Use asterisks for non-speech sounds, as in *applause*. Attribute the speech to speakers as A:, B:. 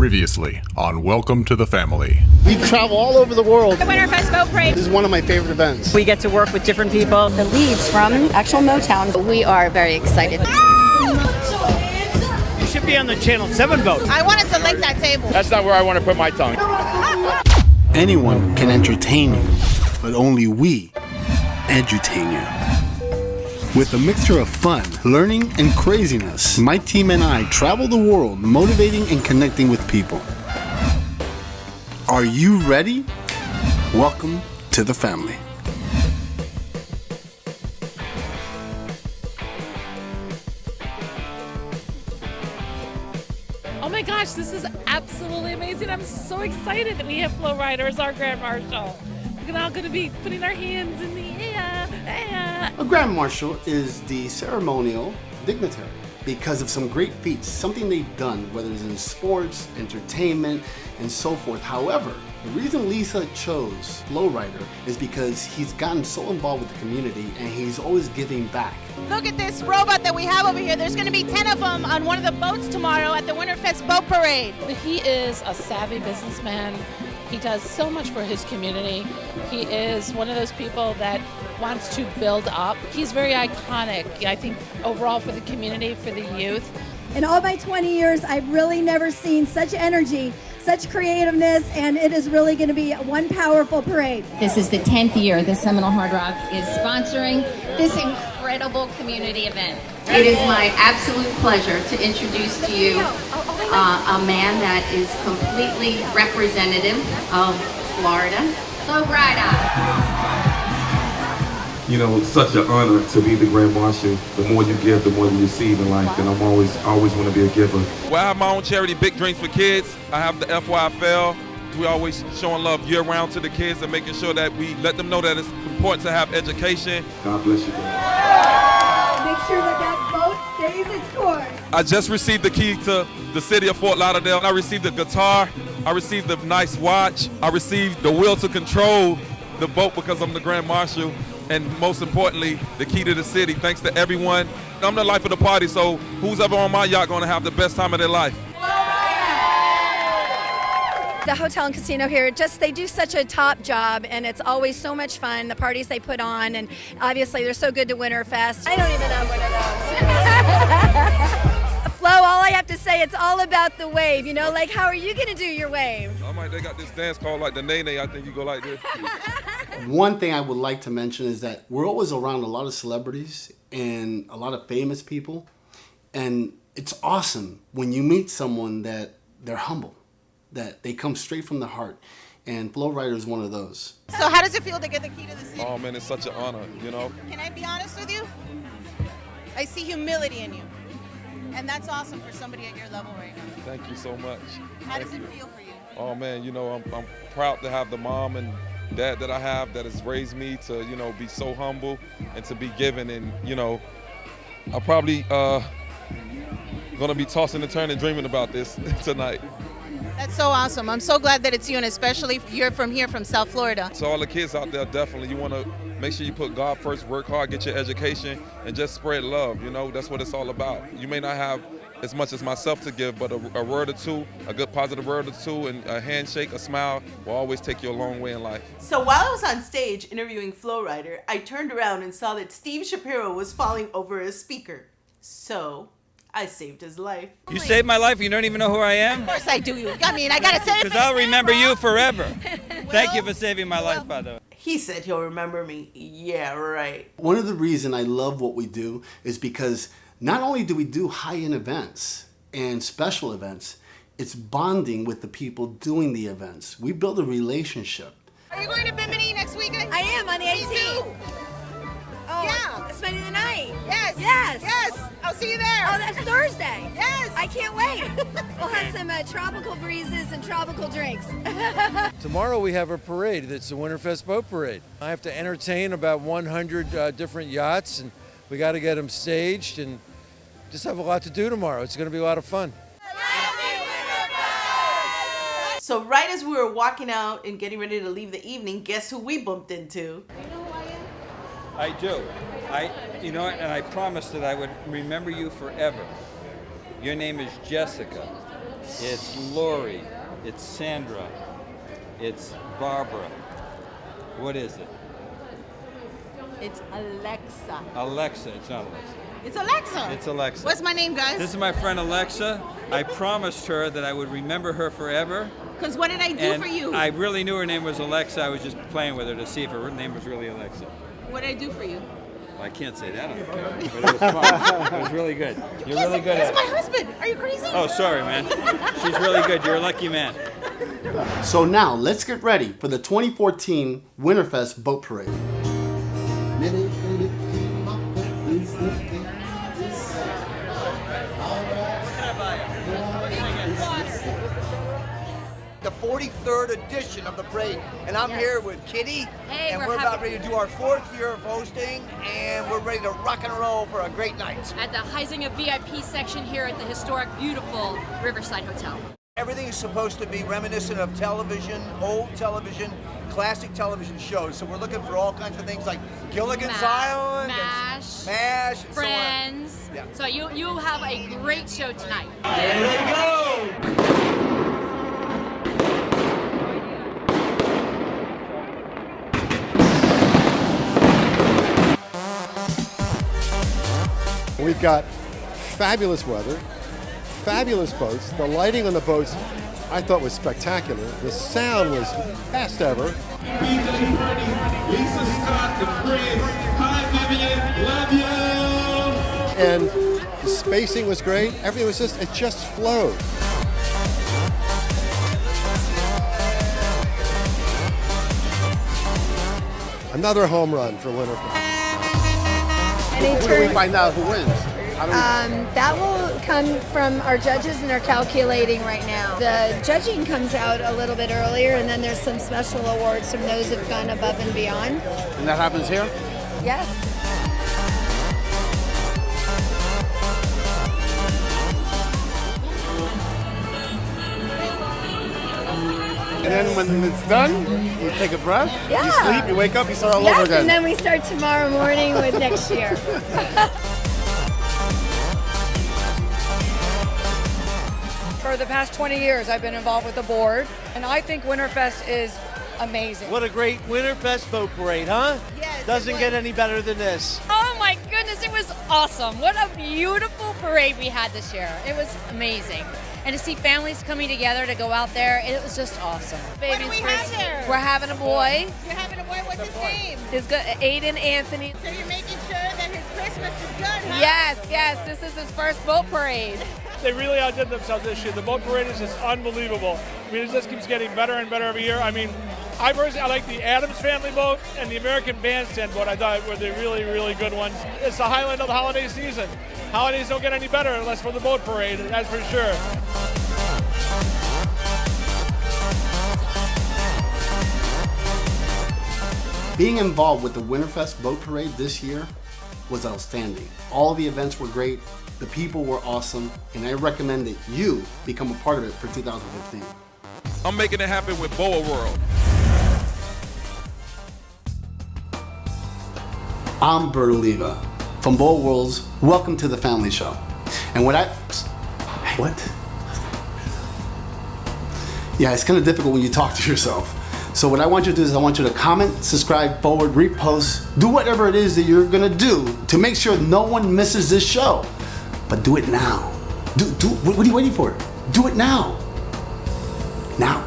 A: Previously on Welcome to the Family.
B: We travel all over the world.
C: The Winterfest Boat Parade.
B: This is one of my favorite events.
D: We get to work with different people.
E: The leads from actual Motown.
F: We are very excited.
G: You should be on the Channel 7 boat.
C: I wanted to lick that table.
H: That's not where I want to put my tongue.
B: Anyone can entertain you, but only we edutain you. With a mixture of fun, learning, and craziness, my team and I travel the world motivating and connecting with people. Are you ready? Welcome to the family.
I: Oh my gosh, this is absolutely amazing. I'm so excited that we have Flo Rida as our Grand Marshal. We're all going to be putting our hands in the.
B: A Grand Marshal is the ceremonial dignitary because of some great feats, something they've done, whether it's in sports, entertainment, and so forth. However, the reason Lisa chose Flo Rida is because he's gotten so involved with the community and he's always giving back.
C: Look at this robot that we have over here. There's going to be 10 of them on one of the boats tomorrow at the Winterfest Boat Parade.
I: He is a savvy businessman. He does so much for his community. He is one of those people that wants to build up. He's very iconic, I think, overall for the community, for the youth.
J: In all my 20 years, I've really never seen such energy, such creativeness, and it is really going to be one powerful parade.
F: This is the 10th year the Seminole Hard Rock is sponsoring this incredible community event. It is my absolute pleasure to introduce to you uh, a man that is completely representative of Florida, Flo Rida.
K: You know, such an honor to be the Grand Marshal. The more you give, the more you receive in life, and I'm always, always want to be a giver.
L: Well, I have my own charity, Big Dreams for Kids. I have the FYFL. We always showing love year round to the kids and making sure that we let them know that it's important to have education.
K: God bless you. Guys.
J: Make sure that that boat stays its course.
L: I just received the key to the city of Fort Lauderdale. I received the guitar. I received the nice watch. I received the will to control the boat because I'm the Grand Marshal. And most importantly, the key to the city. Thanks to everyone. I'm the life of the party, so who's ever on my yacht going to have the best time of their life?
E: The hotel and casino here, just they do such a top job, and it's always so much fun. The parties they put on, and obviously they're so good to Winterfest. I don't even have one of those. Flo, all I have to say, it's all about the wave. You know, like how are you gonna do your wave?
L: I might. They got this dance called like the Nae Nae. I think you go like this. *laughs*
B: One thing I would like to mention is that we're always around a lot of celebrities and a lot of famous people, and it's awesome when you meet someone that they're humble, that they come straight from the heart, and Flo Rida is one of those.
C: So how does it feel to get the key to the city?
L: Oh man, it's such an honor. You know.
C: Can I be honest with you? I see humility in you. And that's awesome for somebody at your level right now.
L: Thank you so much.
C: How
L: Thank
C: does it
L: you.
C: feel for you?
L: Oh man, you know I'm, I'm proud to have the mom and dad that I have that has raised me to you know be so humble and to be given and you know I'm probably uh, gonna be tossing and turning dreaming about this *laughs* tonight.
C: That's so awesome. I'm so glad that it's you, and especially you're from here, from South Florida.
L: So all the kids out there, definitely you want to make sure you put God first, work hard, get your education, and just spread love. You know that's what it's all about. You may not have as much as myself to give, but a, a word or two, a good positive word or two, and a handshake, a smile will always take you a long way in life.
M: So while I was on stage interviewing Flo Rida, I turned around and saw that Steve Shapiro was falling over a speaker. So I saved his life.
G: You saved my life. You don't even know who I am?
C: Of course I do. You. I mean, I gotta say.
G: Because I'll remember you forever. *laughs* Thank you for saving my life, by the way.
M: He said he'll remember me. Yeah, right.
B: One of the reasons I love what we do is because not only do we do high-end events and special events, it's bonding with the people doing the events. We build a relationship.
C: Are you going to Bimini next weekend?
E: I am on the
C: Me
E: 18th.
C: too.
E: Oh,
C: Yeah.
E: It's Monday the night.
C: Yes.
E: Yes.
C: Yes. I'll see you there.
E: Oh, that's Thursday.
C: Yes.
E: I can't wait. *laughs* we'll have some uh, tropical breezes and tropical drinks. *laughs*
N: Tomorrow we have a parade. That's the Winterfest Boat Parade. I have to entertain about 100 uh, different yachts, and we got to get them staged and just have a lot to do tomorrow. It's going to be a lot of fun.
M: So right as we were walking out and getting ready to leave the evening, guess who we bumped into?
G: I do. I, you know, and I promised that I would remember you forever. Your name is Jessica. It's Lori. It's Sandra. It's Barbara. What is it?
C: It's Alexa.
G: Alexa. It's not Alexa.
C: It's Alexa.
G: It's Alexa.
C: What's my name, guys?
G: This is my friend Alexa. I promised her that I would remember her forever.
C: Because what did I do
G: and
C: for you?
G: I really knew her name was Alexa. I was just playing with her to see if her name was really Alexa.
C: What did I do for you?
G: I can't say that on the camera, *laughs* but it was fun. it was really good. You're
C: Yes,
G: really good
C: That's
G: at
C: my husband. Are you crazy?
G: Oh, sorry, man. She's really good. You're a lucky man.
B: So now let's get ready for the 2014 Winterfest Boat Parade.
D: 43rd edition of the parade, and I'm
H: Yes.
D: here with Kitty,
H: Hey,
D: and
H: we're
D: we're, about ready to do our fourth year of hosting, and we're ready to rock and roll for a great night.
H: At the Heisinger VIP section here at the historic, beautiful Riverside Hotel.
D: Everything is supposed to be reminiscent of television, old television, classic television shows. So we're looking for all kinds of things like Gilligan's
H: Ma-
D: Island, and
H: MASH,
D: MASH, and so on.
H: Friends.
D: Yeah.
H: So you you have a great show tonight.
D: Here they go!
O: We've got fabulous weather, fabulous boats. The lighting on the boats I thought was spectacular. The sound was best ever.
P: Lisa Scott, the Prince. Hi, Vivian. Love you.
O: And the spacing was great. Everything was just, it just flowed. Another home run for Winterfest.
E: Any
B: When we find out who wins? How do we-
E: Um, that will come from our judges and are calculating right now. The judging comes out a little bit earlier, and then there's some special awards from those who've gone above and beyond.
B: and that happens here?
E: Yes.
B: And then when it's done, you take a breath,
E: yeah.
B: you sleep, you wake up, you start all
E: yes,
B: over again.
E: and then we start tomorrow morning with next year. *laughs*
Q: For the past 20 years, I've been involved with the board, and I think Winterfest is amazing.
R: What a great Winterfest boat parade, huh?
Q: Yes,
R: Doesn't get any better than this.
S: Oh my goodness, it was awesome. What a beautiful parade we had this year. It was amazing. And to see families coming together to go out there, it was just awesome.
C: What do we have there?
S: We're having a boy.
C: You're having a boy. What's his name?
S: His good Aiden Anthony.
C: So you're making sure that his Christmas is good, huh?
S: Yes, yes, this is his first boat parade. *laughs*
T: They really outdid themselves this year. The boat parade is just unbelievable. I mean, it just keeps getting better and better every year. I mean, I personally I like the Addams family boat and the American Bandstand boat. I thought were the really, really good ones. It's the highlight of the holiday season. Holidays don't get any better unless for the boat parade. That's for sure.
B: Being involved with the Winterfest Boat Parade this year was outstanding. All the events were great, the people were awesome, and I recommend that you become a part of it for 2015.
L: I'm making it happen with Boa World.
B: I'm Bert Oliva from Bowl Worlds. Welcome to the Family Show. And what I. What? Yeah, it's kind of difficult when you talk to yourself. So, what I want you to do is, I want you to comment, subscribe, forward, repost, do whatever it is that you're gonna do to make sure no one misses this show. But do it now. Do, do, what are you waiting for? Do it now. Now.